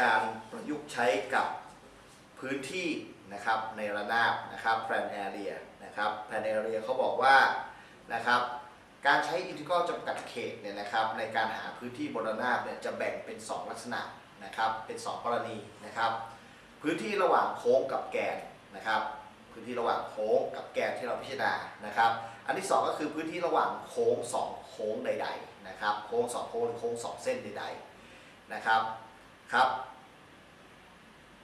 การประยุกต์ใช้กับพื้นที่นะครับในระนาบนะครับ plan area นะครับ plan area เขาบอกว่านะครับการใช้อินทิกรัลจำกัดเขตเนี่ยนะครับในการหาพื้นที่บนระนาบเนี่ยจะแบ่งเป็น 2 ลักษณะนะครับเป็น 2 กรณีนะครับ พื้นที่ระหว่างโค้งกับแกนนะครับพื้นที่ระหว่างโค้งกับแกนที่เราพิจารณานะครับ อันที่สองก็คือพื้นที่ระหว่างโค้งสองโค้งใด ๆ นะครับ โค้งสองโค้งหรือโค้งสองเส้นใดๆนะครับ ครับ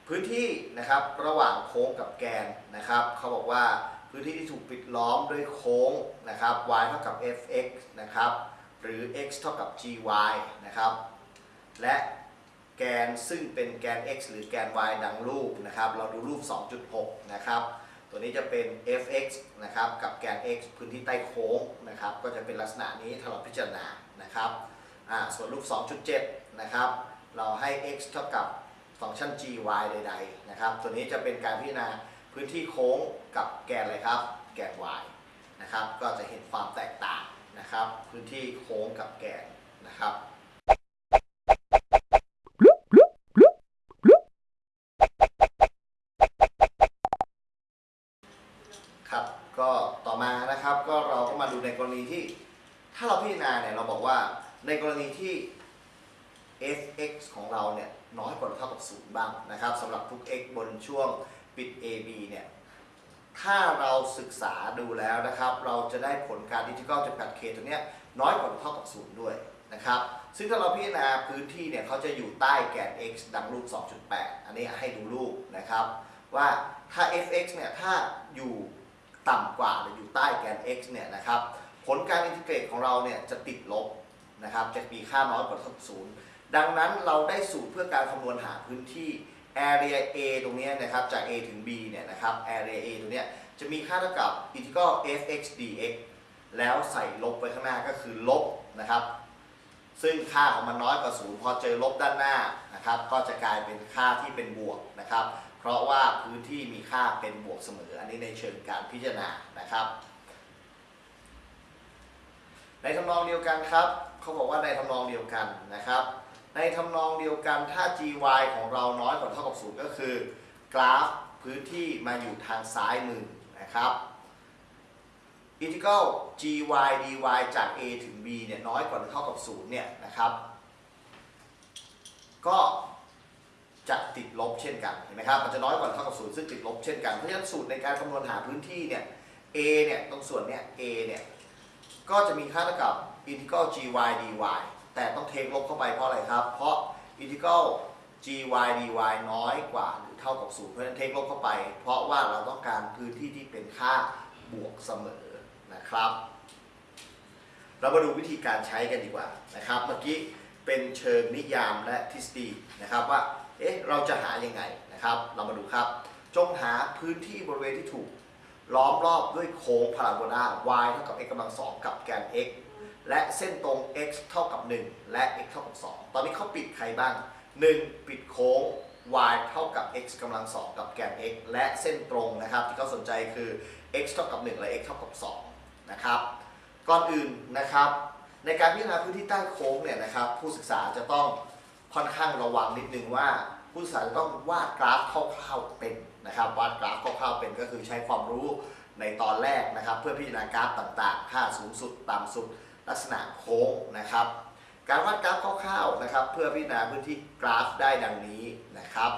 พื้นที่นะครับระหว่างโค้งกับแกนนะครับ เขาบอกว่าพื้นที่ที่ถูกปิดล้อมด้วยโค้งนะครับ y เท่ากับ fx นะครับ หรือ x เท่ากับ gy นะครับ และแกนซึ่งเป็นแกน x หรือแกน y ดังรูปนะครับ เราดูรูป 2.6 นะครับ ตัวนี้จะเป็น fx นะครับ กับแกน x พื้นที่ใต้โค้งนะครับ ก็จะเป็นลักษณะนี้ถ้าเราพิจารณานะครับ ส่วนรูป 2.7 นะครับ เราให้ x เท่ากับฟังก์ชัน gy ใดๆนะครับ ตัวนี้จะเป็นการพิจารณาพื้นที่โค้งกับแกนอะไรครับ แกน y นะครับ ก็จะเห็นความแตกต่างนะครับ พื้นที่โค้งกับแกนนะครับครับก็ต่อมานะครับก็เราก็มาดูในกรณีที่ ถ้าเราพิจารณาเนี่ยเราบอกว่าในกรณีที่ fx ของเราเนี่ยน้อยกว่าหรือเท่ากับศูนย์บ้างนะครับสำหรับทุก x บนช่วงปิด ab เนี่ยถ้าเราศึกษาดูแล้วนะครับ เราจะได้ผลการดิจิทัลจำกัดเขตตัวเนี้ยน้อยกว่าหรือเท่ากับศูนย์ด้วยนะครับซึ่งถ้าเราพิจารณาพื้นที่เนี่ยเขาจะอยู่ใต้แกน x ดังรูป 2.8 อันนี้ให้ดูรูปนะครับว่าถ้า fx เนี่ยถ้าอยู่ต่ำกว่าหรืออยู่ใต้แกน x เนี่ยนะครับผลการอินทิเกรตของเราเนี่ยจะติดลบนะครับจะมีค่าน้อยกว่าเท่ากับศูนย์ ดังนั้นเราได้สูตรเพื่อการคำนวณหาพื้นที่ area A ตรงนี้นะครับจาก A ถึง B เนี่ยนะครับ area A ตรงเนี้ยจะมีค่าเท่ากับ integral fx dx แล้วใส่ลบไว้ข้างหน้าก็คือลบนะครับ ซึ่งค่าของมันน้อยกว่าศูนย์พอเจอลบด้านหน้านะครับ ก็จะกลายเป็นค่าที่เป็นบวกนะครับ เพราะว่าพื้นที่มีค่าเป็นบวกเสมอ อันนี้ในเชิงการพิจารณานะครับ ในทำนองเดียวกันครับ เขาบอกว่าในทำนองเดียวกันนะครับ ในทำนองเดียวกันถ้า gy ของเราน้อยกว่าเท่ากับศูนย์ก็คือ กราฟพื้นที่มาอยู่ทางซ้ายมือนะครับอินทิกรัล gy dy จาก a ถึง b เนี่ยน้อยกว่าหรือเท่ากับศูนย์เนี่ยนะครับ ก็จะติดลบเช่นกันเห็นไหมครับมันจะน้อยกว่าเท่ากับศูนย์ซึ่งติดลบเช่นกันเพราะฉะนั้นสูตรในการคำนวณหาพื้นที่เนี่ย a เนี่ยตรงส่วนเนี่ย a เนี่ยก็จะมีค่าเท่ากับ integral gy dy แต่ต้องเทคลบเข้าไปเพราะอะไรครับ เพราะ integral gy dy น้อยกว่าหรือเท่ากับศูนย์เพราะฉะนั้นเทคลบเข้าไป เพราะว่าเราต้องการพื้นที่ที่เป็นค่าบวกเสมอนะครับ เรามาดูวิธีการใช้กันดีกว่านะครับ เมื่อกี้เป็นเชิงนิยามและทฤษฎีนะครับว่าเอ๊ะเราจะหายังไงนะครับ เรามาดูครับ จงหาพื้นที่บริเวณที่ถูกล้อมรอบด้วยโค้งพาราโบลา y เท่ากับ x กำลังสองกับแกน x และเส้นตรง x เท่ากับ 1 และ x เท่ากับ 2 ตอนนี้เขาปิดใครบ้าง 1. ปิดโค้ง y เท่ากับ x กำลังสองกับแกน x และเส้นตรงนะครับ ที่เขาสนใจคือ x เท่ากับ 1 และ x เท่ากับ 2 นะครับ ก่อนอื่นนะครับ ในการพิจารณาพื้นที่ใต้โค้งเนี่ยนะครับ ผู้ศึกษาจะต้องค่อนข้างระวังนิดนึงว่า ผู้ศึกษาจะต้องวาดกราฟคร่าวๆเป็นนะครับวาดกราฟคร่าวๆเป็นก็คือใช้ความรู้ในตอนแรกนะครับ เพื่อพิจารณากราฟต่างๆ ค่าสูงสุดต่ำสุด ลักษณะโค้งนะครับ การวาดกราฟคร่าวๆนะครับ เพื่อพิจารณาพื้นที่กราฟได้ดังนี้นะครับ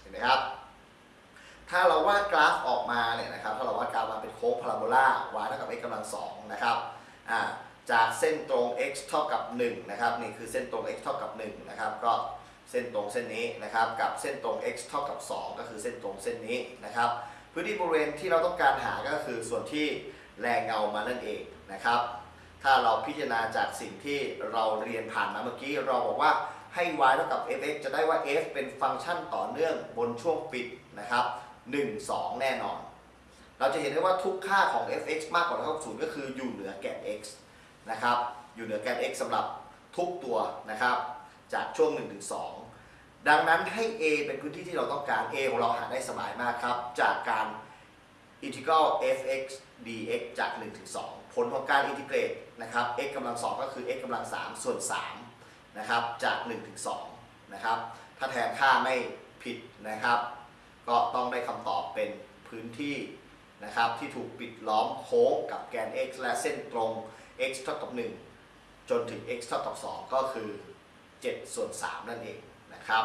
เห็นไหมครับ ถ้าเราวาดกราฟออกมาเนี่ยนะครับ ถ้าเราวาดกราฟมาเป็นโค้งพาราโบลา y เท่ากับ x กำลังสองนะครับจากเส้นตรง x เท่ากับ1นะครับนี่คือเส้นตรง x เท่ากับ1นะครับก็เส้นตรงเส้นนี้นะครับกับเส้นตรง x เท่ากับ 2 ก็คือเส้นตรงเส้นนี้นะครับพื้นที่บริเวณที่เราต้องการหาก็คือส่วนที่แรงเงามานั่นเองนะครับ ถ้าเราพิจารณาจากสิ่งที่เราเรียนผ่านมาเมื่อกี้ เราบอกว่าให้ y เท่ากับ fx จะได้ว่า f เป็นฟังก์ชันต่อเนื่องบนช่วงปิดนะครับ 1 2 แน่นอน เราจะเห็นได้ว่าทุกค่าของ fx มากกว่าเท่ากับ0ก็คืออยู่เหนือแกน x นะครับ อยู่เหนือแกน x สำหรับทุกตัวนะครับ จากช่วง 1 ถึง 2 ดังนั้นให้ a เป็นพื้นที่ที่เราต้องการ a ของเราหาได้สบายมากครับ จากการ integral fx dx จาก 1 ถึง 2 ผลของการอินทิเกรตนะครับ x กำลัง 2 ก็คือ x กำลัง 3 ส่วน3นะครับจาก 1 ถึง 2 นะครับ ถ้าแทนค่าไม่ผิดนะครับ ก็ต้องได้คำตอบเป็นพื้นที่นะครับที่ถูกปิดล้อมโค้งกับแกน x และเส้นตรง x เท่ากับ 1 จนถึง x เท่ากับ 2 ก็คือ7ส่วน3นั่นเองนะครับ